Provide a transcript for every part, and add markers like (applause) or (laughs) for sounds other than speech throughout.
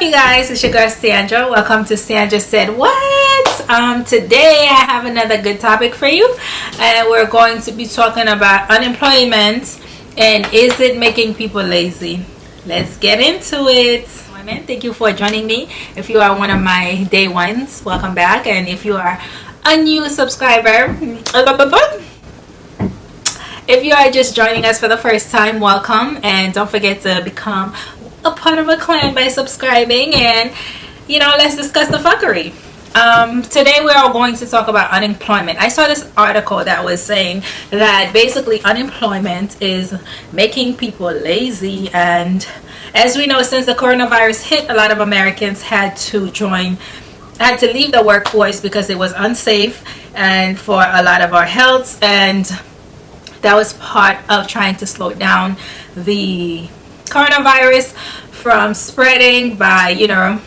you guys. It's your girl Sandra. Welcome to Sandra said what? Um today I have another good topic for you. And we're going to be talking about unemployment and is it making people lazy? Let's get into it. Women thank you for joining me. If you are one of my day ones welcome back. And if you are a new subscriber if you are just joining us for the first time welcome. And don't forget to become a part of a clan by subscribing and you know let's discuss the fuckery. Um, today we are going to talk about unemployment. I saw this article that was saying that basically unemployment is making people lazy and as we know since the coronavirus hit a lot of americans had to join had to leave the workforce because it was unsafe and for a lot of our health and that was part of trying to slow down the coronavirus from spreading by you know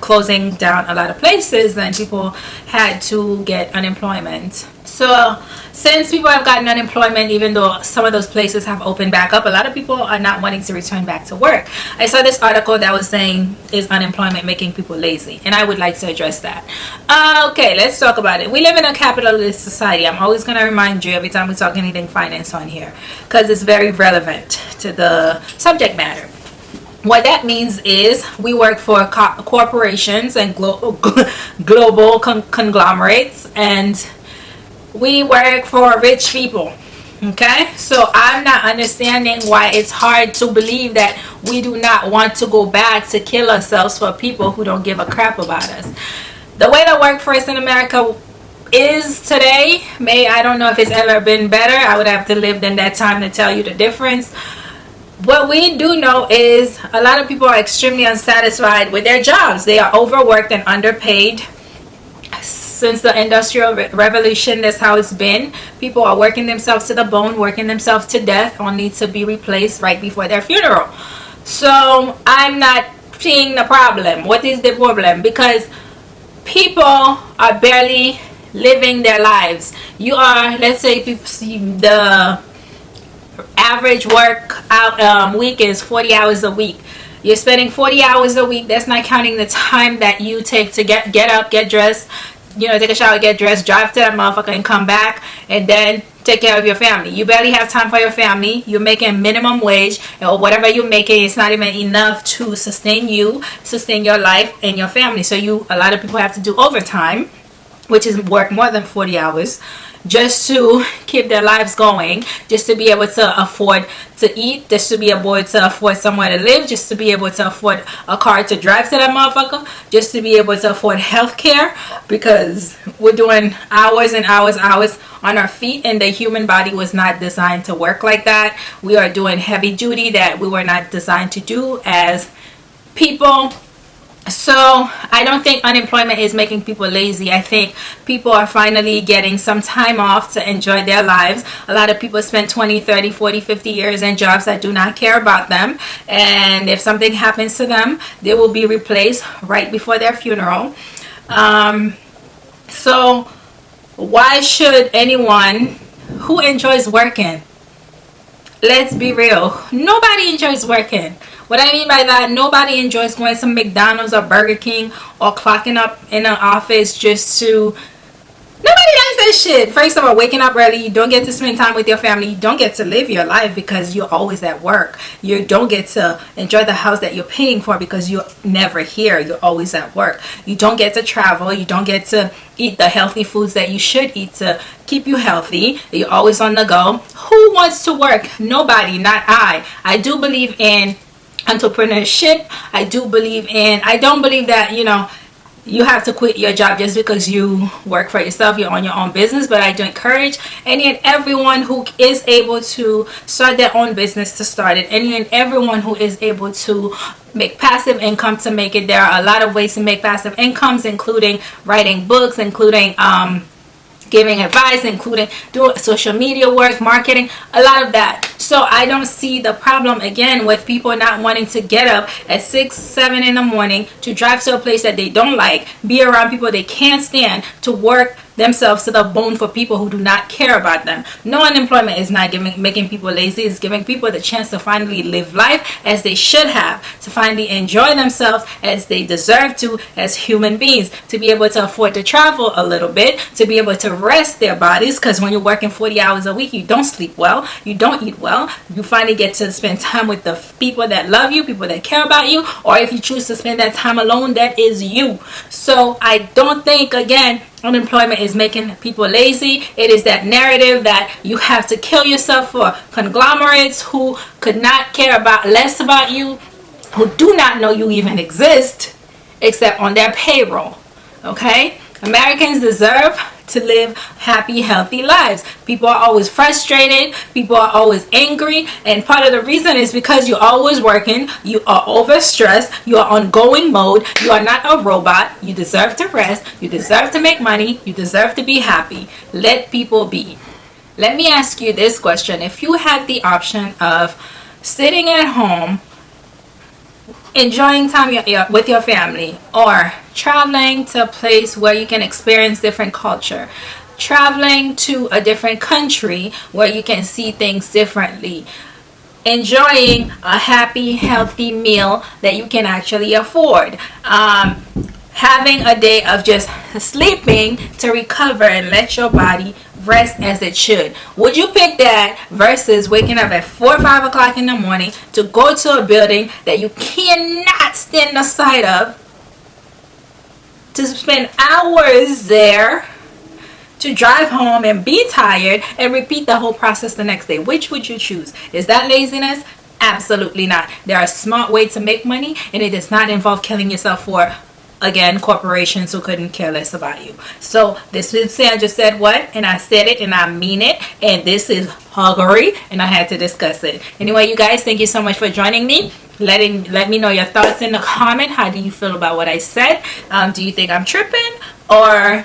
closing down a lot of places and people had to get unemployment so since people have gotten unemployment even though some of those places have opened back up a lot of people are not wanting to return back to work. I saw this article that was saying is unemployment making people lazy? And i would like to address that. Uh, okay let's talk about it. We live in a capitalist society. I'm always going to remind you every time we talk anything finance on here because it's very relevant to the subject matter. What that means is we work for co corporations and glo (laughs) global con conglomerates and we work for rich people okay? So i'm not understanding why it's hard to believe that we do not want to go back to kill ourselves for people who don't give a crap about us. The way the workforce in america is today may i don't know if it's ever been better. I would have to live in that time to tell you the difference. What we do know is a lot of people are extremely unsatisfied with their jobs. They are overworked and underpaid since the industrial revolution that's how it's been. People are working themselves to the bone working themselves to death only to be replaced right before their funeral. So i'm not seeing the problem. What is the problem? Because people are barely living their lives. You are let's say the average work out um, week is 40 hours a week. You're spending 40 hours a week. That's not counting the time that you take to get get up get dressed you know take a shower get dressed drive to that motherfucker and come back and then take care of your family. You barely have time for your family. You're making minimum wage or whatever you're making it's not even enough to sustain you sustain your life and your family. So you a lot of people have to do overtime which is work more than 40 hours just to keep their lives going just to be able to afford to eat just to be able to afford somewhere to live just to be able to afford a car to drive to that motherfucker just to be able to afford health care because we're doing hours and hours hours on our feet and the human body was not designed to work like that. We are doing heavy duty that we were not designed to do as people so i don't think unemployment is making people lazy. I think people are finally getting some time off to enjoy their lives. A lot of people spend 20 30 40 50 years in jobs that do not care about them. And if something happens to them they will be replaced right before their funeral. Um, so why should anyone who enjoys working let's be real. Nobody enjoys working. What I mean by that, nobody enjoys going to McDonald's or Burger King or clocking up in an office just to Nobody likes shit. First of all, waking up early, you don't get to spend time with your family. You don't get to live your life because you're always at work. You don't get to enjoy the house that you're paying for because you're never here. You're always at work. You don't get to travel. You don't get to eat the healthy foods that you should eat to keep you healthy. You're always on the go. Who wants to work? Nobody, not I. I do believe in entrepreneurship i do believe in i don't believe that you know you have to quit your job just because you work for yourself you're on your own business but i do encourage any and everyone who is able to start their own business to start it. Any and everyone who is able to make passive income to make it. There are a lot of ways to make passive incomes including writing books including um, giving advice including doing social media work marketing a lot of that. So i don't see the problem again with people not wanting to get up at six seven in the morning to drive to a place that they don't like be around people they can't stand to work themselves to the bone for people who do not care about them. No unemployment is not giving, making people lazy. It's giving people the chance to finally live life as they should have, to finally enjoy themselves as they deserve to as human beings, to be able to afford to travel a little bit, to be able to rest their bodies because when you're working 40 hours a week, you don't sleep well, you don't eat well. You finally get to spend time with the people that love you, people that care about you, or if you choose to spend that time alone, that is you. So I don't think, again, unemployment is making people lazy. It is that narrative that you have to kill yourself for. Conglomerates who could not care about less about you who do not know you even exist except on their payroll okay? Americans deserve to live happy, healthy lives. People are always frustrated. People are always angry. And part of the reason is because you're always working. You are overstressed. You are on going mode. You are not a robot. You deserve to rest. You deserve to make money. You deserve to be happy. Let people be. Let me ask you this question. If you had the option of sitting at home enjoying time with your family or traveling to a place where you can experience different culture. Traveling to a different country where you can see things differently. Enjoying a happy healthy meal that you can actually afford. Um, having a day of just sleeping to recover and let your body rest as it should. Would you pick that versus waking up at 4 or 5 o'clock in the morning to go to a building that you cannot stand the sight of, to spend hours there, to drive home and be tired and repeat the whole process the next day? Which would you choose? Is that laziness? Absolutely not. There are smart ways to make money and it does not involve killing yourself for again corporations who couldn't care less about you. So this is Sandra said what? And I said it and I mean it. And this is huggery and I had to discuss it. Anyway you guys thank you so much for joining me. Letting let me know your thoughts in the comment. How do you feel about what I said? Um, do you think I'm tripping? Or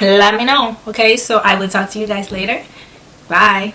let me know okay? So I will talk to you guys later. Bye